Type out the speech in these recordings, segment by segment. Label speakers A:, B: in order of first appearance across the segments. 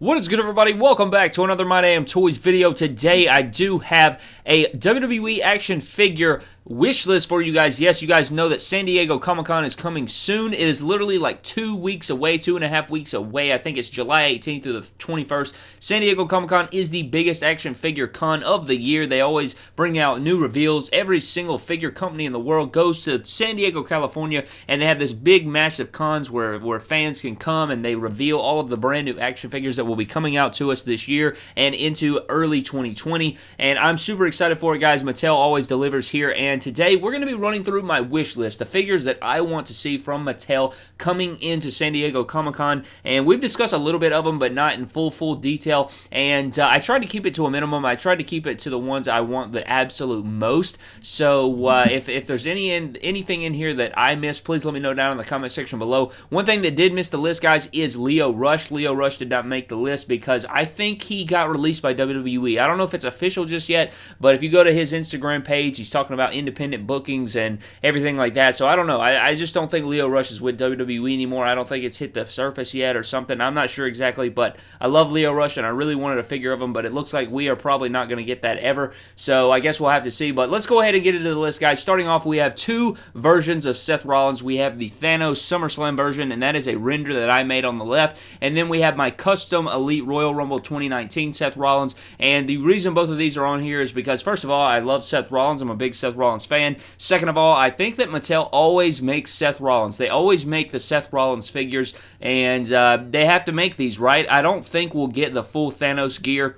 A: What is good, everybody? Welcome back to another My Damn Toys video. Today, I do have a WWE action figure wish list for you guys. Yes, you guys know that San Diego Comic Con is coming soon. It is literally like two weeks away, two and a half weeks away. I think it's July 18th through the 21st. San Diego Comic Con is the biggest action figure con of the year. They always bring out new reveals. Every single figure company in the world goes to San Diego, California, and they have this big, massive cons where, where fans can come and they reveal all of the brand new action figures that will be coming out to us this year and into early 2020. And I'm super excited for it, guys. Mattel always delivers here and and today we're going to be running through my wish list, the figures that I want to see from Mattel coming into San Diego Comic Con. And we've discussed a little bit of them, but not in full, full detail. And uh, I tried to keep it to a minimum. I tried to keep it to the ones I want the absolute most. So uh, if, if there's any in, anything in here that I missed, please let me know down in the comment section below. One thing that did miss the list, guys, is Lio Rush. Lio Rush did not make the list because I think he got released by WWE. I don't know if it's official just yet, but if you go to his Instagram page, he's talking about independent bookings and everything like that. So I don't know. I, I just don't think Lio Rush is with WWE anymore. I don't think it's hit the surface yet or something. I'm not sure exactly, but I love Lio Rush and I really wanted a figure of him, but it looks like we are probably not going to get that ever. So I guess we'll have to see. But let's go ahead and get into the list, guys. Starting off, we have two versions of Seth Rollins. We have the Thanos SummerSlam version, and that is a render that I made on the left. And then we have my custom Elite Royal Rumble 2019 Seth Rollins. And the reason both of these are on here is because, first of all, I love Seth Rollins. I'm a big Seth Rollins fan. Second of all, I think that Mattel always makes Seth Rollins. They always make the Seth Rollins figures, and uh, they have to make these, right? I don't think we'll get the full Thanos gear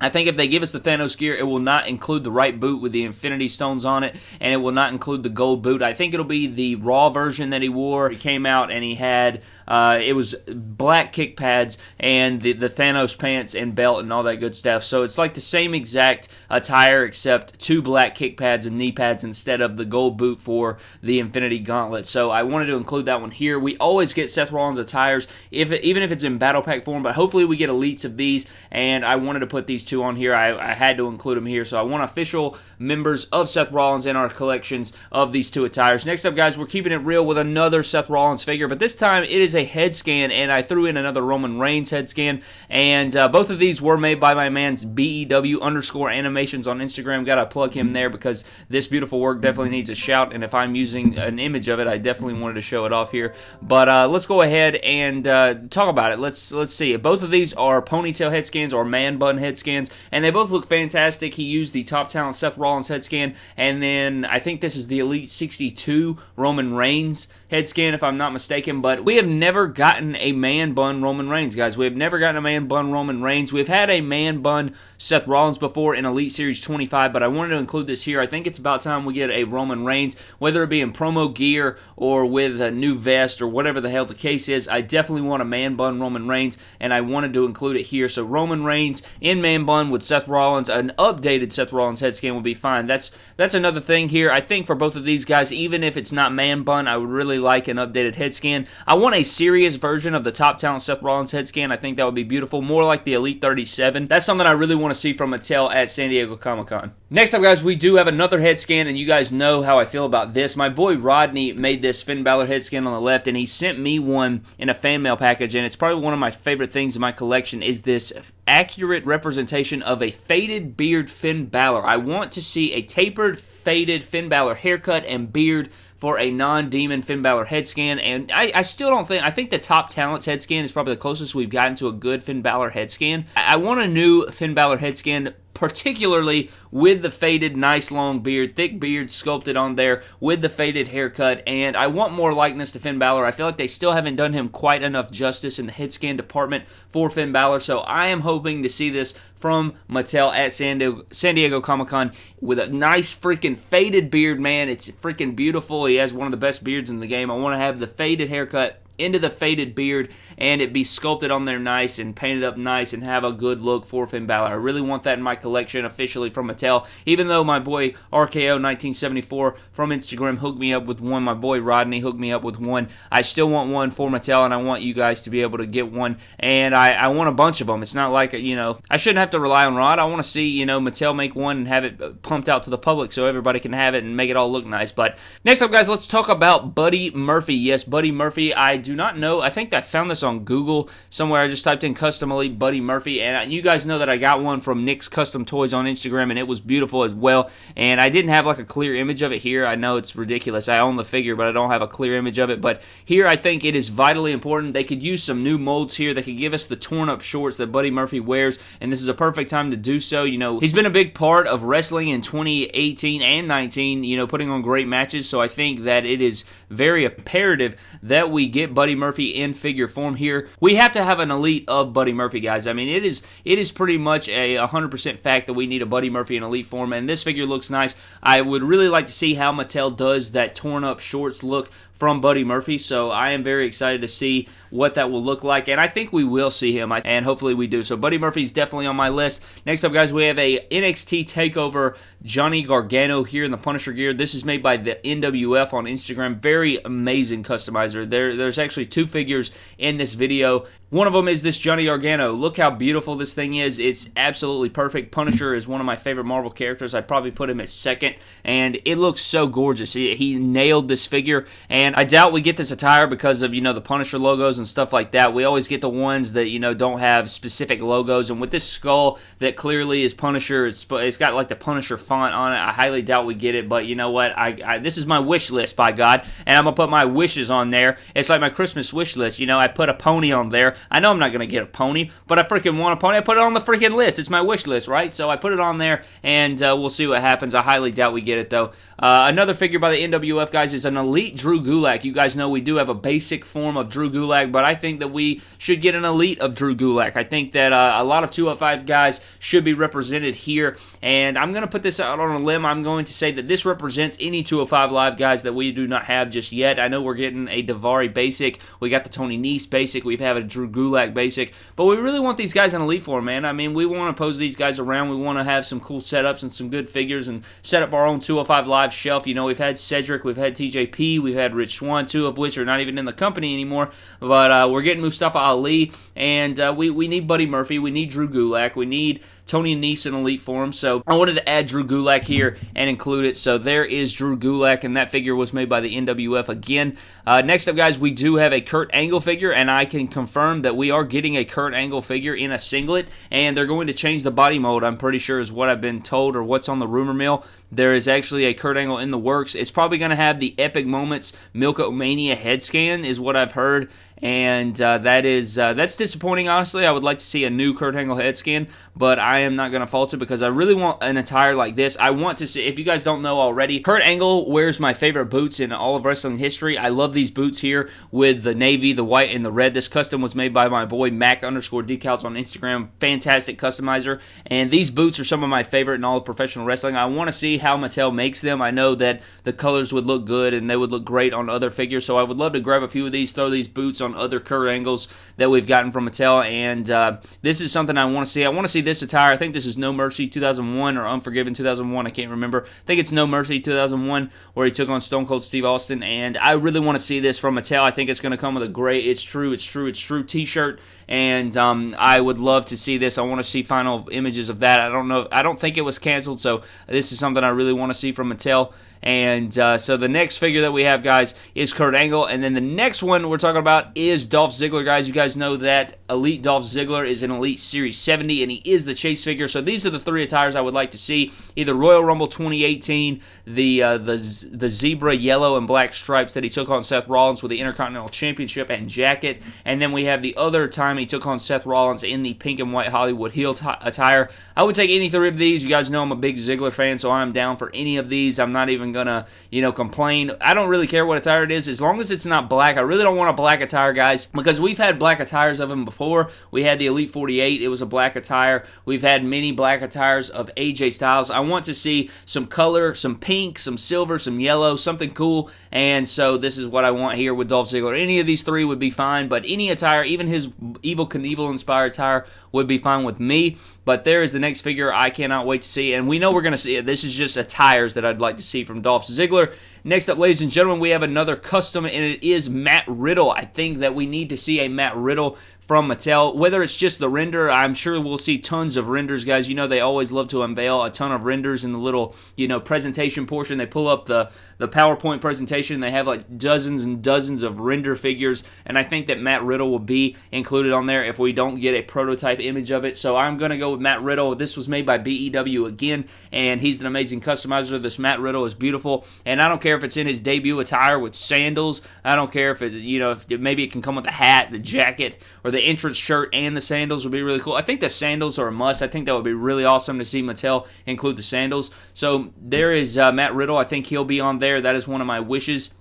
A: I think if they give us the Thanos gear, it will not include the right boot with the Infinity Stones on it, and it will not include the gold boot. I think it'll be the Raw version that he wore. He came out and he had uh, it was black kick pads and the, the Thanos pants and belt and all that good stuff. So it's like the same exact attire except two black kick pads and knee pads instead of the gold boot for the Infinity Gauntlet. So I wanted to include that one here. We always get Seth Rollins attires, if even if it's in Battle Pack form, but hopefully we get elites of these, and I wanted to put these two on here. I, I had to include them here. So I want official members of Seth Rollins in our collections of these two attires. Next up, guys, we're keeping it real with another Seth Rollins figure, but this time it is a head scan, and I threw in another Roman Reigns head scan, and uh, both of these were made by my man's BEW underscore animations on Instagram. Gotta plug him there because this beautiful work definitely needs a shout, and if I'm using an image of it, I definitely wanted to show it off here. But uh, let's go ahead and uh, talk about it. Let's let's see. Both of these are ponytail head scans or man bun head scans, and they both look fantastic. He used the top talent Seth Rollins head scan, and then I think this is the Elite 62 Roman Reigns head scan, if I'm not mistaken. But we have never gotten a man bun Roman Reigns, guys. We have never gotten a man bun Roman Reigns. We've had a man bun Seth Rollins before in Elite Series 25, but I wanted to include this here. I think it's about time we get a Roman Reigns, whether it be in promo gear or with a new vest or whatever the hell the case is. I definitely want a man bun Roman Reigns, and I wanted to include it here. So Roman Reigns in man bun with Seth Rollins, an updated Seth Rollins head scan would be fine. That's that's another thing here. I think for both of these guys, even if it's not man bun, I would really like an updated head scan. I want a serious version of the top talent Seth Rollins head scan. I think that would be beautiful. More like the Elite 37. That's something I really want to see from Mattel at San Diego Comic Con. Next up, guys, we do have another head scan, and you guys know how I feel about this. My boy Rodney made this Finn Balor head scan on the left, and he sent me one in a fan mail package, and it's probably one of my favorite things in my collection is this accurate representation of a faded beard Finn Balor. I want to see a tapered, faded Finn Balor haircut and beard for a non-demon Finn Balor head scan, and I, I, still don't think I think the top talents head scan is probably the closest we've gotten to a good Finn Balor head scan. I, I want a new Finn Balor head scan particularly with the faded, nice long beard, thick beard sculpted on there with the faded haircut. And I want more likeness to Finn Balor. I feel like they still haven't done him quite enough justice in the head scan department for Finn Balor. So I am hoping to see this from Mattel at San Diego, San Diego Comic Con with a nice freaking faded beard, man. It's freaking beautiful. He has one of the best beards in the game. I want to have the faded haircut into the faded beard and it be sculpted on there nice and painted up nice and have a good look for Finn Balor. I really want that in my collection officially from Mattel. Even though my boy RKO 1974 from Instagram hooked me up with one, my boy Rodney hooked me up with one. I still want one for Mattel and I want you guys to be able to get one. And I, I want a bunch of them. It's not like, you know, I shouldn't have to rely on Rod. I want to see, you know, Mattel make one and have it uh, pumped out to the public so everybody can have it and make it all look nice. But next up, guys, let's talk about Buddy Murphy. Yes, Buddy Murphy. I do not know. I think I found this on Google somewhere. I just typed in custom elite Buddy Murphy, and uh, you guys know that I got one from Nick's Custom Toys on Instagram, and it was beautiful as well. And I didn't have like a clear image of it here. I know it's ridiculous. I own the figure, but I don't have a clear image of it. But here, I think it is vitally important. They could use some new molds here. They could give us the torn up shorts that Buddy Murphy wears, and this is a perfect time to do so. You know, he's been a big part of wrestling in 2018 and 19. You know, putting on great matches. So I think that it is very imperative that we get Buddy Murphy in figure form here. We have to have an elite of Buddy Murphy, guys. I mean, it is it is pretty much a 100% fact that we need a Buddy Murphy in elite form, and this figure looks nice. I would really like to see how Mattel does that torn up shorts look from Buddy Murphy. So I am very excited to see what that will look like, and I think we will see him, and hopefully we do. So Buddy Murphy's definitely on my list. Next up, guys, we have a NXT Takeover Johnny Gargano here in the Punisher gear. This is made by the NWF on Instagram. Very amazing customizer. There, there's actually two figures in this video. One of them is this Johnny Gargano. Look how beautiful this thing is. It's absolutely perfect. Punisher is one of my favorite Marvel characters. I probably put him at second, and it looks so gorgeous. He, he nailed this figure, and I doubt we get this attire because of, you know, the Punisher logos and stuff like that. We always get the ones that, you know, don't have specific logos, and with this skull that clearly is Punisher, it's, it's got like the Punisher font on it. I highly doubt we get it, but you know what? I, I This is my wish list, by God, and I'm going to put my wishes on there. It's like my Christmas wish list. You know, I put a pony on there. I know I'm not going to get a pony, but I freaking want a pony. I put it on the freaking list. It's my wish list, right? So I put it on there, and uh, we'll see what happens. I highly doubt we get it, though. Uh, another figure by the NWF, guys, is an Elite Drew Gulak. You guys know we do have a basic form of Drew Gulak, but I think that we should get an Elite of Drew Gulak. I think that uh, a lot of 205 guys should be represented here, and I'm going to put this out on a limb. I'm going to say that this represents any 205 Live guys that we do not have just yet. I know we're getting a Daivari basic. We got the Tony Nese basic. We have a Drew Gulak basic, but we really want these guys in Elite form, man. I mean, we want to pose these guys around. We want to have some cool setups and some good figures and set up our own 205 Live live shelf. You know, we've had Cedric, we've had TJP, we've had Rich Swann, two of which are not even in the company anymore. But uh, we're getting Mustafa Ali, and uh, we, we need Buddy Murphy, we need Drew Gulak, we need Tony Nese in Elite form. So I wanted to add Drew Gulak here and include it. So there is Drew Gulak, and that figure was made by the NWF again. Uh, next up, guys, we do have a Kurt Angle figure, and I can confirm that we are getting a Kurt Angle figure in a singlet, and they're going to change the body mold, I'm pretty sure is what I've been told or what's on the rumor mill. There is actually a Kurt Angle in the works. It's probably going to have the Epic Moments Milk-O-Mania head scan, is what I've heard and uh, that is uh, that's disappointing. Honestly, I would like to see a new Kurt Angle head scan, but I am not going to fault it because I really want an attire like this. I want to see. If you guys don't know already, Kurt Angle wears my favorite boots in all of wrestling history. I love these boots here with the navy, the white, and the red. This custom was made by my boy Mac underscore decals on Instagram. Fantastic customizer, and these boots are some of my favorite in all of professional wrestling. I want to see how Mattel makes them. I know that the colors would look good and they would look great on other figures, so I would love to grab a few of these, throw these boots on on other Kurt Angles that we've gotten from Mattel, and uh, this is something I want to see. I want to see this attire. I think this is No Mercy 2001 or Unforgiven 2001. I can't remember. I think it's No Mercy 2001 where he took on Stone Cold Steve Austin, and I really want to see this from Mattel. I think it's going to come with a great It's True, It's True, It's True t-shirt and um, I would love to see this. I want to see final images of that. I don't know. I don't think it was canceled, so this is something I really want to see from Mattel. And uh, so the next figure that we have, guys, is Kurt Angle. And then the next one we're talking about is Dolph Ziggler, guys. You guys know that Elite Dolph Ziggler is an Elite Series 70, and he is the chase figure. So these are the three attires I would like to see. Either Royal Rumble 2018, the, uh, the, the zebra yellow and black stripes that he took on Seth Rollins with the Intercontinental Championship and jacket. And then we have the other time he took on Seth Rollins in the pink and white Hollywood heel t- attire. I would take any three of these. You guys know I'm a big Ziggler fan, so I'm down for any of these. I'm not even even gonna, you know, complain. I don't really care what attire it is as long as it's not black. I really don't want a black attire, guys, because we've had black attires of him before. We had the Elite 48, it was a black attire. We've had many black attires of AJ Styles. I want to see some color, some pink, some silver, some yellow, something cool. And so this is what I want here with Dolph Ziggler. Any of these three would be fine, but any attire, even his Evel Knievel inspired attire, would be fine with me. But there is the next figure I cannot wait to see. And we know we're going to see it. This is just attires that I'd like to see from Dolph Ziggler. Next up, ladies and gentlemen, we have another custom, and it is Matt Riddle. I think that we need to see a Matt Riddle from Mattel. Whether it's just the render, I'm sure we'll see tons of renders, guys. You know they always love to unveil a ton of renders in the little, you know, presentation portion. They pull up the the PowerPoint presentation. They have like dozens and dozens of render figures, and I think that Matt Riddle will be included on there if we don't get a prototype image of it. So I'm gonna go with Matt Riddle. This was made by BEW again, and he's an amazing customizer. This Matt Riddle is beautiful, and I don't care if it's in his debut attire with sandals. I don't care if it, you know, if maybe it can come with a hat, the jacket, or the the entrance shirt and the sandals would be really cool. I think the sandals are a must. I think that would be really awesome to see Mattel include the sandals. So there is uh, Matt Riddle. I think he'll be on there. That is one of my wishes.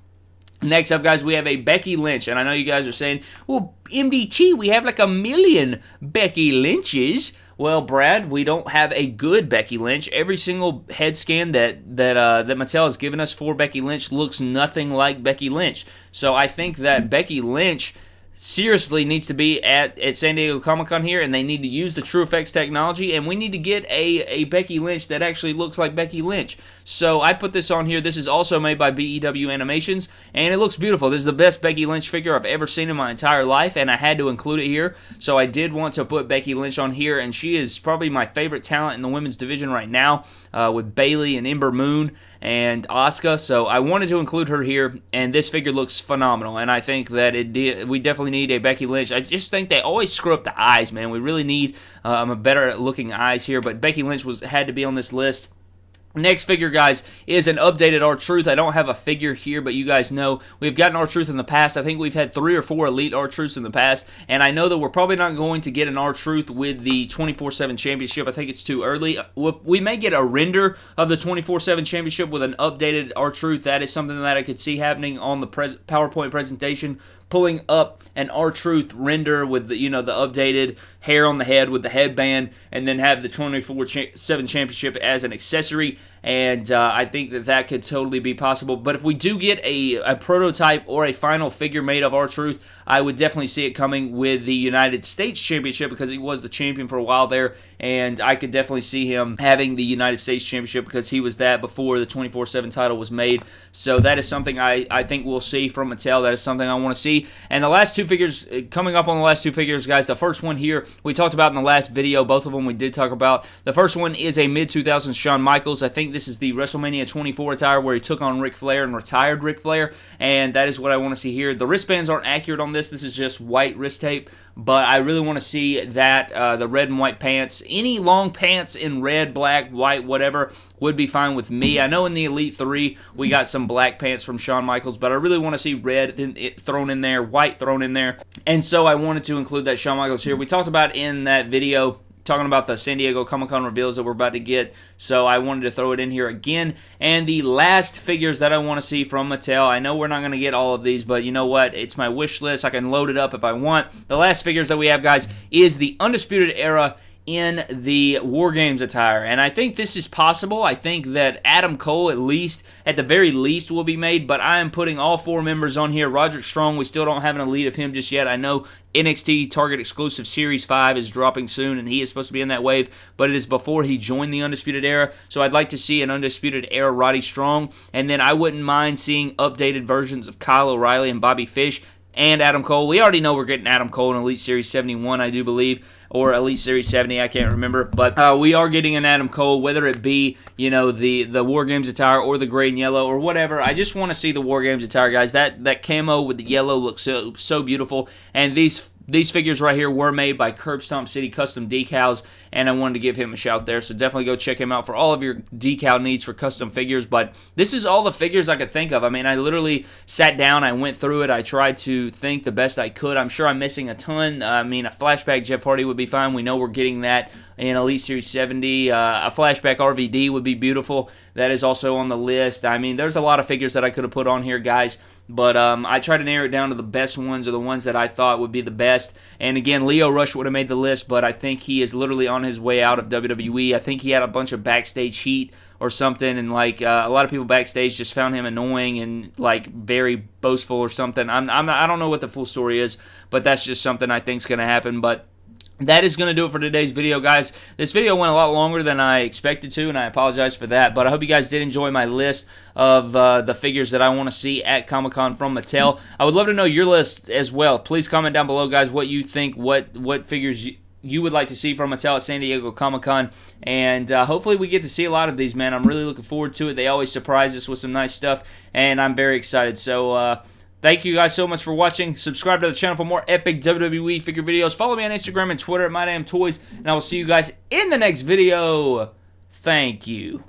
A: Next up, guys, we have a Becky Lynch. And I know you guys are saying, well, MDT, we have like a million Becky Lynches. Well, Brad, we don't have a good Becky Lynch. Every single head scan that that uh, that Mattel has given us for Becky Lynch looks nothing like Becky Lynch. So I think that Becky Lynch seriously needs to be at, at San Diego Comic Con here, and they need to use the TrueFX technology, and we need to get a, a Becky Lynch that actually looks like Becky Lynch. So I put this on here. This is also made by BEW Animations, and it looks beautiful. This is the best Becky Lynch figure I've ever seen in my entire life, and I had to include it here. So I did want to put Becky Lynch on here, and she is probably my favorite talent in the women's division right now, uh, with Bayley and Ember Moon and Asuka. So I wanted to include her here, and this figure looks phenomenal. And I think that it we definitely need a Becky Lynch. I just think they always screw up the eyes, man. We really need um, a better looking eyes here. But Becky Lynch was had to be on this list. Next figure, guys, is an updated R-Truth. I don't have a figure here, but you guys know we've gotten R-Truth in the past. I think we've had three or four Elite R-Truths in the past, and I know that we're probably not going to get an R-Truth with the 24-7 Championship. I think it's too early. Uh, we may get a render of the 24-7 Championship with an updated R-Truth. That is something that I could see happening on the PowerPoint presentation pulling up an R-Truth render with the you know the updated hair on the head with the headband, and then have the 24/7 championship as an accessory and uh, I think that that could totally be possible. But if we do get a, a prototype or a final figure made of R-Truth, I would definitely see it coming with the United States Championship because he was the champion for a while there, and I could definitely see him having the United States Championship because he was that before the 24/7 title was made. So that is something I, I think we'll see from Mattel. That is something I want to see. And the last two figures uh, coming up on the last two figures, guys. The first one here we talked about in the last video. Both of them we did talk about. The first one is a mid 2000s Shawn Michaels. I think think this is the WrestleMania 24 attire where he took on Ric Flair and retired Ric Flair, and that is what I want to see here. The wristbands aren't accurate on this. This is just white wrist tape, but I really want to see that uh, the red and white pants, any long pants in red, black, white, whatever, would be fine with me. I know in the Elite 3 we got some black pants from Shawn Michaels, but I really want to see red thrown in there, white thrown in there, and so I wanted to include that Shawn Michaels here. We talked about in that video talking about the San Diego Comic Con reveals that we're about to get, so I wanted to throw it in here again. And the last figures that I want to see from Mattel, I know we're not going to get all of these, but you know what? It's my wish list. I can load it up if I want. The last figures that we have, guys, is the Undisputed Era in the War Games attire. And I think this is possible. I think that Adam Cole, at least, at the very least, will be made. But I am putting all four members on here. Roderick Strong, we still don't have an elite of him just yet. I know NXT Target exclusive Series 5 is dropping soon, and he is supposed to be in that wave, but it is before he joined the Undisputed Era. So I'd like to see an Undisputed Era Roddy Strong. And then I wouldn't mind seeing updated versions of Kyle O'Reilly and Bobby Fish and Adam Cole. We already know we're getting Adam Cole in Elite Series 71, I do believe or Elite Series 70. I can't remember, but uh, we are getting an Adam Cole, whether it be you know the the War Games attire or the gray and yellow or whatever. I just want to see the War Games attire, guys. That that camo with the yellow looks so so beautiful, and these these figures right here were made by Curb Stomp City Custom Decals, and I wanted to give him a shout there. So definitely go check him out for all of your decal needs for custom figures. But this is all the figures I could think of. I mean, I literally sat down, I went through it, I tried to think the best I could. I'm sure I'm missing a ton. I mean, a flashback Jeff Hardy would be fine. We know we're getting that in Elite Series 70. Uh, a flashback RVD would be beautiful. That is also on the list. I mean, there's a lot of figures that I could have put on here, guys, but um, I tried to narrow it down to the best ones or the ones that I thought would be the best. And again, Lio Rush would have made the list, but I think he is literally on his way out of WWE. I think he had a bunch of backstage heat or something, and like uh, a lot of people backstage just found him annoying and like very boastful or something. I'm, I'm I don't know what the full story is, but that's just something I think is going to happen. But that is going to do it for today's video, guys. This video went a lot longer than I expected to, and I apologize for that. But I hope you guys did enjoy my list of uh, the figures that I want to see at Comic Con from Mattel. I would love to know your list as well. Please comment down below, guys, what you think, what what figures you, you would like to see from Mattel at San Diego Comic Con. And uh, hopefully, we get to see a lot of these, man. I'm really looking forward to it. They always surprise us with some nice stuff, and I'm very excited. So, uh, Thank you guys so much for watching. Subscribe to the channel for more epic WWE figure videos. Follow me on Instagram and Twitter at MyDamnToys, and I will see you guys in the next video. Thank you.